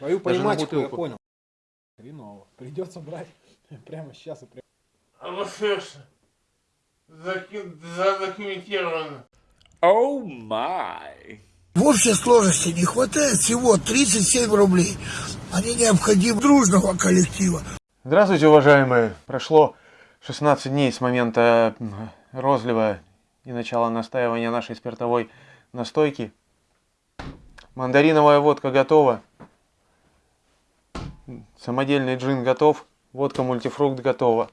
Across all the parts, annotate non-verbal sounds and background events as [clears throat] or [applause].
Твою понимачку я понял. Хреново. Придется брать [laughs] прямо сейчас и прямо. А заки- задокументировано. Oh my. В общей сложности не хватает всего 37 рублей. Они необходимы дружного коллектива. Здравствуйте, уважаемые! Прошло 16 дней с момента розлива и начала настаивания нашей спиртовой настойки. Мандариновая водка готова. Самодельный джин готов. Водка мультифрукт готова.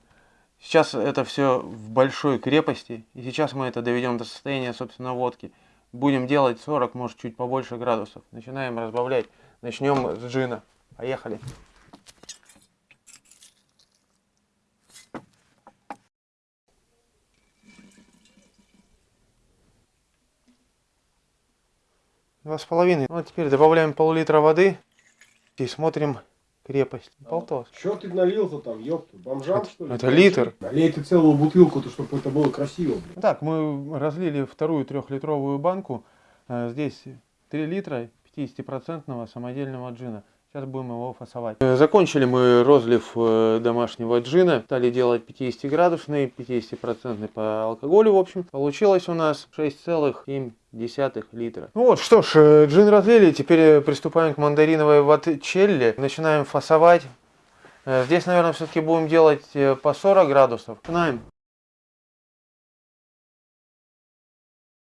Сейчас это все в большой крепости. И сейчас мы это доведем до состояния, собственно, водки. Будем делать 40, может, чуть побольше градусов. Начинаем разбавлять. Начнем с джина. Поехали. Два с половиной. Ну, а теперь добавляем пол-литра воды и смотрим крепость. Полтос. Че ты налил-то там, ёпта? Бомжам, что ли? это литр. Налей ты целую бутылку-то, чтобы это было красиво, блин. Так, мы разлили вторую трехлитровую банку. Э, Здесь 3 литра 50% самодельного джина. Сейчас будем его фасовать. Э, Закончили мы розлив э, домашнего джина. Стали делать 50-градусный, 50% по алкоголю, в общем. Получилось у нас 6,7 литра. Ну вот, что ж, э, джин разлили. Теперь приступаем к мандариновой ватчелле. Начинаем фасовать. Здесь, наверное, все-таки будем делать по 40 градусов. Начинаем.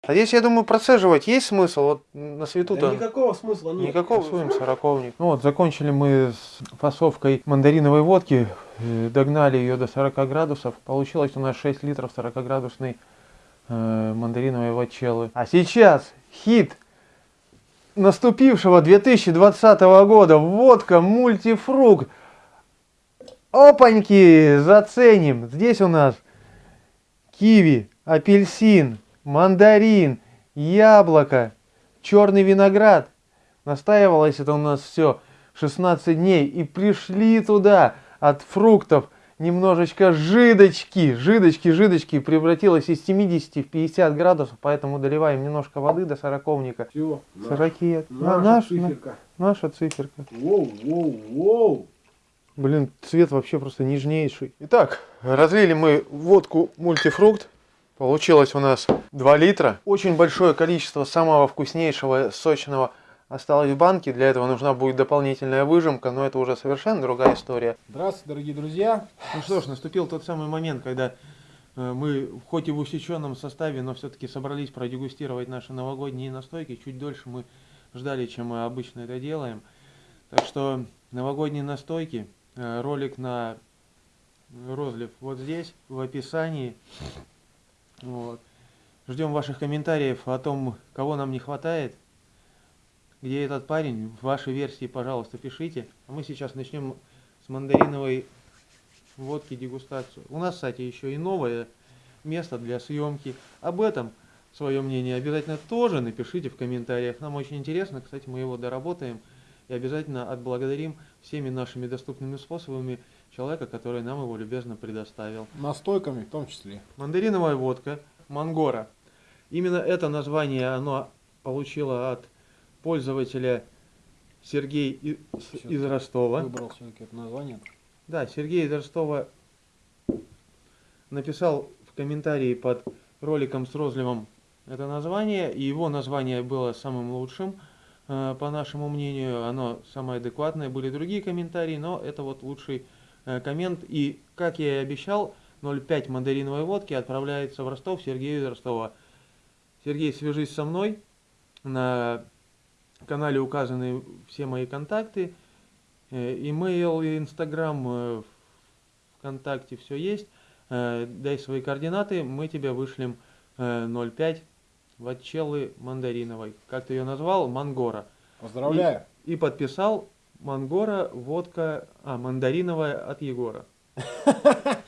А здесь, я думаю, процеживать есть смысл? Вот на свету-то... Да никакого смысла нет. Никакого своим сороковник. Ну вот, закончили мы с фасовкой мандариновой водки, э, догнали ее до 40 градусов. Получилось у нас 6 литров 40-градусной э, мандариновой вачеллы. А сейчас хит наступившего 2020 года. Водка мультифрукт. Опаньки, заценим. Здесь у нас киви, апельсин, мандарин, яблоко, черный виноград. Настаивалось это у нас все 16 дней. И пришли туда от фруктов немножечко жидочки. Жидочки, жидочки. Превратилось из 70 в 50 градусов. Поэтому доливаем немножко воды до сороковника. Все, 40. На- наша наш- на- циферка. наша циферка. Воу, воу, воу. Блин, цвет вообще просто нежнейший. Итак, разлили мы водку мультифрукт. Получилось у нас 2 литра. Очень большое количество самого вкуснейшего, сочного осталось в банке. Для этого нужна будет дополнительная выжимка, но это уже совершенно другая история. Здравствуйте, дорогие друзья. Ну что ж, наступил тот самый момент, когда э, мы, хоть и в усеченном составе, но все-таки собрались продегустировать наши новогодние настойки. Чуть дольше мы ждали, чем мы обычно это делаем. Так что новогодние настойки, э, ролик на розлив вот здесь, в описании. Вот. Ждем ваших комментариев о том, кого нам не хватает, где этот парень. Ваши версии, пожалуйста, пишите. А мы сейчас начнем с мандариновой водки дегустацию. У нас, кстати, еще и новое место для съемки. Об этом свое мнение обязательно тоже напишите в комментариях. Нам очень интересно. Кстати, мы его доработаем. И обязательно отблагодарим всеми нашими доступными способами человека, который нам его любезно предоставил. Настойками в том числе. Мандариновая водка Мангора. Именно это название оно получило от пользователя Сергей и- из Ростова. Выбрал все-таки это название. Да, Сергей из Ростова написал в комментарии под роликом с розливом это название, и его название было самым лучшим, э, по нашему мнению, оно самое адекватное. Были другие комментарии, но это вот лучший коммент. И, как я и обещал, 0,5 мандариновой водки отправляется в Ростов Сергею из Ростова. Сергей, свяжись со мной. На канале указаны все мои контакты. Э, Имейл, и Инстаграм, э, ВКонтакте все есть. Э, Дай свои координаты, мы тебе вышлем э, 0,5 ватчеллы мандариновой. Как ты ее назвал? Мангора. Поздравляю. И подписал Мангора, водка, а, мандариновая от Егора. [laughs]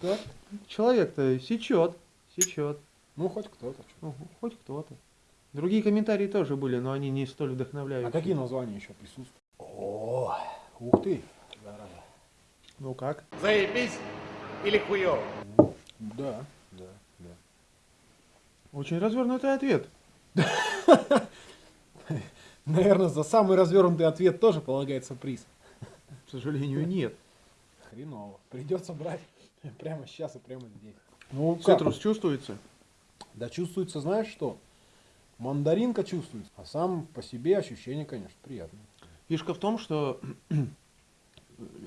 Так. Человек-то сечет, сечет. Ну, хоть кто-то. Ну, хоть кто-то. Другие комментарии тоже были, но они не столь А вдохновляющие. какие названия еще присутствуют? О, ух ты. зараза. Ну как? Заебись или хуёво? Да, да, да. Очень развернутый ответ. [laughs] Наверное, за самый развернутый ответ тоже полагается приз. К сожалению, нет. Хреново. Придется брать [laughs] прямо сейчас и прямо здесь. Ну, как? Цитрус чувствуется? Да чувствуется, знаешь что? Мандаринка чувствуется. А сам по себе ощущение, конечно, приятное. Фишка в том, что [clears throat]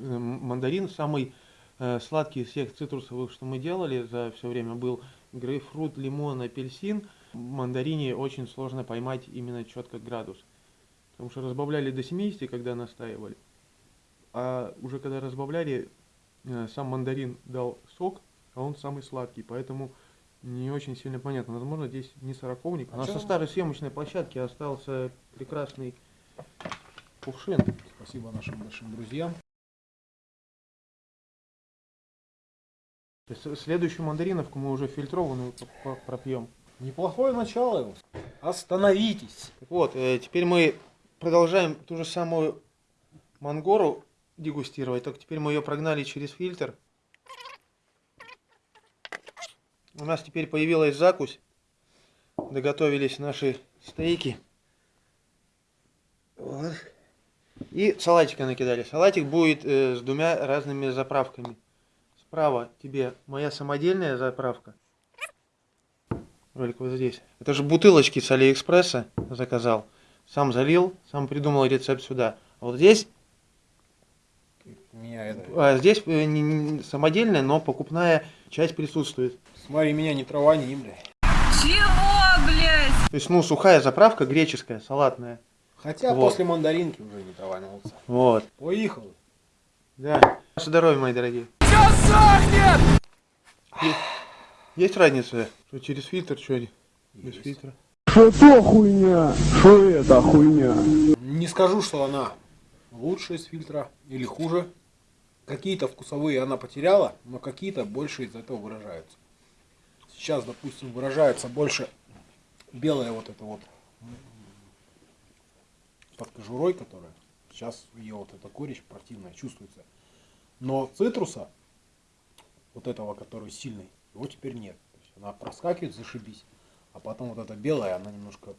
мандарин самый э, сладкий из всех цитрусовых, что мы делали за все время, был грейпфрут, лимон, апельсин. В мандарине очень сложно поймать именно четко градус. Потому что разбавляли до 70, когда настаивали. А уже когда разбавляли, э, сам мандарин дал сок, а он самый сладкий. Поэтому не очень сильно понятно. Возможно, здесь не сороковник. А А со старой съемочной площадки остался прекрасный кувшин. Спасибо нашим большим друзьям. То есть Следующую мандариновку мы уже фильтрованную пропьем. Неплохое начало. его. Остановитесь. Вот, э, теперь мы продолжаем ту же самую мангору дегустировать, только теперь мы ее прогнали через фильтр. У нас теперь появилась закусь. Доготовились наши стейки. Вот. И салатика накидали. Салатик будет э, с двумя разными заправками. Справа тебе моя самодельная заправка. Ролик вот здесь. Это же бутылочки с Алиэкспресса заказал. Сам залил, сам придумал рецепт сюда. А вот здесь, Меня это... а здесь э, не- не- самодельная, но покупная часть присутствует. Смотри, меня не травани, бля. Чего, блядь? То есть, ну, сухая заправка, греческая, салатная. Хотя Вот. после мандаринки уже не траванился. Вот. Поехал. Да. Ваше здоровье, мои дорогие. Есть, есть разница, что через фильтр, что без фильтра? Что то хуйня? Что это хуйня? Не скажу, что она лучше из фильтра или хуже. Какие-то вкусовые она потеряла, но какие-то больше из этого выражаются. Сейчас, допустим, выражается больше белая вот эта вот под кожурой, которая. Сейчас ее вот эта горечь противная чувствуется. Но цитруса, вот этого, который сильный, его теперь нет. Она проскакивает, зашибись. А потом вот эта белая, она немножко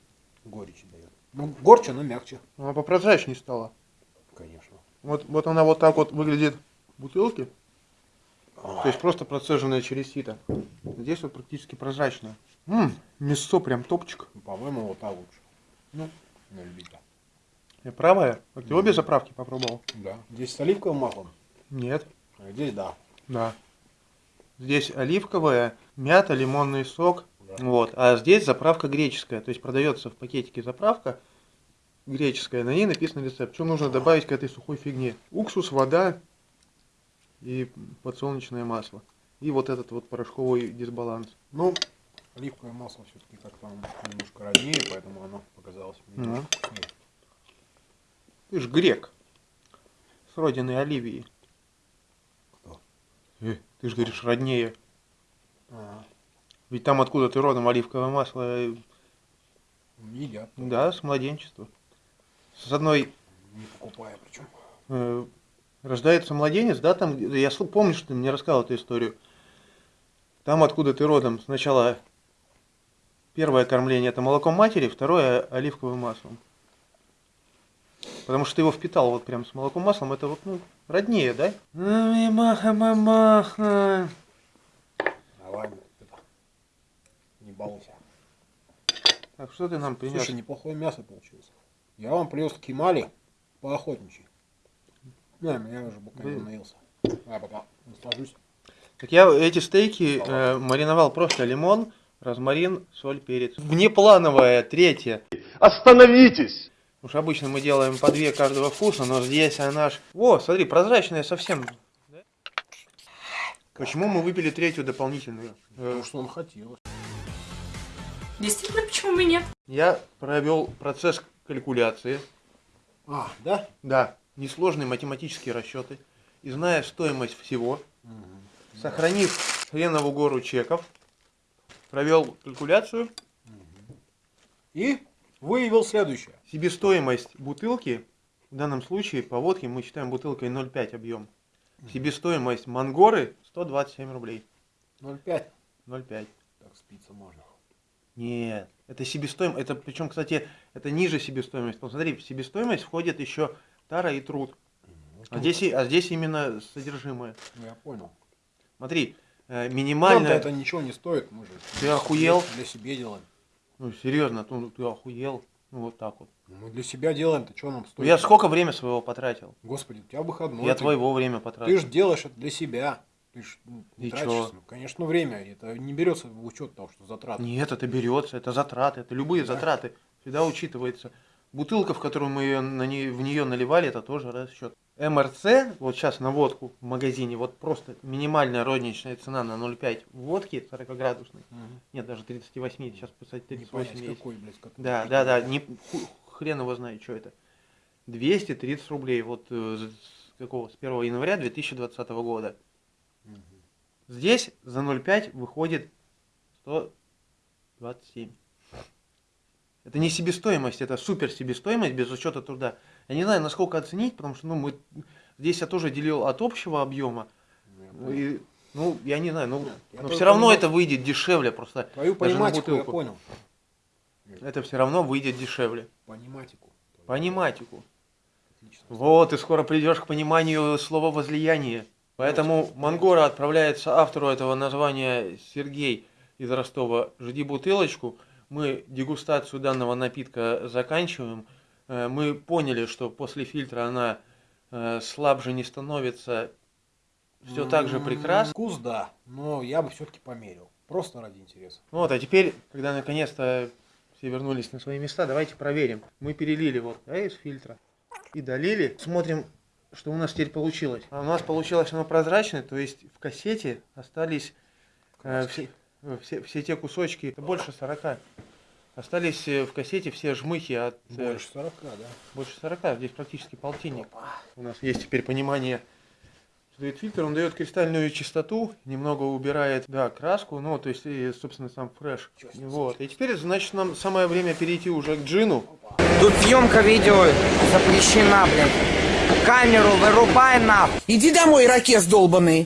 горечи дает. Ну, горче, она мягче, Она попрозрачнее стала. конечно. Вот, вот она вот так вот выглядит в бутылке. То есть просто процеженная через сито. Здесь вот практически прозрачная. Ммм, мясо прям топчик. Ну, По-моему, вот та лучше. Ну, на любителя. Я правая? А ты обе заправки попробовал? Да. Здесь с оливковым маслом, Нет. а здесь да. Да. Здесь оливковая, мята, лимонный сок. Вот. А здесь заправка греческая. То есть продается в пакетике заправка греческая. На ней написан рецепт. Что нужно добавить к этой сухой фигне? Уксус, вода и подсолнечное масло. И вот этот вот порошковый дисбаланс. Ну, оливковое масло все-таки как-то оно немножко роднее, поэтому оно показалось мне вкуснее. Ты ж грек. С родины Оливии. Кто? Э, ты ж говоришь роднее. Ага. Ведь там откуда ты родом оливковое масло. э, Едят. Да, с младенчества. С одной Не покупая причем. э, рождается младенец, да, там, я помню, что ты мне рассказал эту историю. Там, откуда ты родом, сначала первое кормление это молоком матери, второе оливковым маслом. Потому что ты его впитал вот прям с молоком маслом, это вот, ну, роднее, да? Мама-мама. Давай, это, не балуйся. Так, что ты нам принес? Слушай, неплохое мясо получилось. Я вам привез кемали по охотничьи. На, я уже не Блин. наелся. А, пока наслажусь. Так я эти стейки э, мариновал просто лимон, розмарин, соль, перец. Внеплановая, третья. Остановитесь! Уж обычно мы делаем по две каждого вкуса, но здесь она ж... О, смотри, прозрачная совсем. Да? Почему мы выпили третью дополнительную? Э, Потому что он хотел. Действительно, почему бы и нет? Я провел процесс калькуляции. А, да? Да, несложные математические расчеты. И зная стоимость всего, сохранив хренову гору чеков, провел калькуляцию. И выявил следующее. Себестоимость бутылки, в данном случае по водке мы считаем бутылкой 0,5 объем. Себестоимость мангоры 127 рублей. 0,5. 0,5. Так спиться можно. Нет, это себестоимость, это причем, кстати, это ниже себестоимость. Посмотри, в себестоимость входит еще тара и труд. А здесь, а здесь именно содержимое. Ну, я понял. Смотри, э, Нам-то минимальная... это ничего не стоит, мы же Ты охуел? для себя делаем. Ну, серьезно, ну, ты охуел. Ну, вот так вот. Ну, Мы для себя делаем, то что нам Ну, стоит? я сколько времени своего потратил? Господи, у тебя выходной. я ты- твоего время Ты потратил. же делаешь это для себя. Ты ж ну, не И тратишь, чё? ну, конечно, время. Это не берется в учет того, что затраты. Нет, это берется, это затраты, это любые затраты. Всегда учитывается. Бутылка, в которую мы её на не- в нее наливали, это тоже расчет. МРЦ, вот сейчас на водку в магазине, вот просто минимальная розничная цена на 0,5 водки 40-градусной. Мгм. Нет, даже 38, сейчас, Не 38 понять, есть. какой, блядь, Да, да, да, не, хрен его знает, что это. 230 рублей, вот э, с с какого, с 1 января 2020 года. Здесь за 0,5 выходит 127. Это не себестоимость, это супер себестоимость без учета труда. Я не знаю, насколько оценить, потому что ну, мы, здесь я тоже делил от общего объема. Ну, я Ну, и, ну, я не знаю, ну, Нет, но все равно понимаю- это выйдет дешевле просто. Твою пониматику я понял. Это все равно выйдет дешевле. Пониматику. Пониматику. Отлично. Вот, и скоро придешь к пониманию слова возлияние. Поэтому Мангора отправляется автору этого названия Сергей из Ростова. Жди бутылочку. Мы дегустацию данного напитка заканчиваем. Э, Мы поняли, что после фильтра она э, слабже не становится. Все так же прекрасно. Вкус, да, но я бы все-таки померил. Просто ради интереса. Вот, а теперь, когда наконец-то все вернулись на свои места, давайте проверим. Мы перелили вот да, из фильтра и долили. Смотрим, что у нас теперь получилось. У нас получилось оно прозрачное, то есть в кассете остались э, все, э, все, все те кусочки, больше 40. Остались э, в кассете все жмыхи от э, Больше 40, да. больше 40, здесь практически полтинник. У нас есть теперь понимание, дает фильтр, он дает кристальную чистоту, немного убирает, да, краску, ну, то есть, и, собственно, сам фреш. Вот. И теперь, значит, нам самое время перейти уже к джину. Тут съемка видео запрещена, блядь. Камеру вырубай нахуй. Иди домой, ирокез долбанный.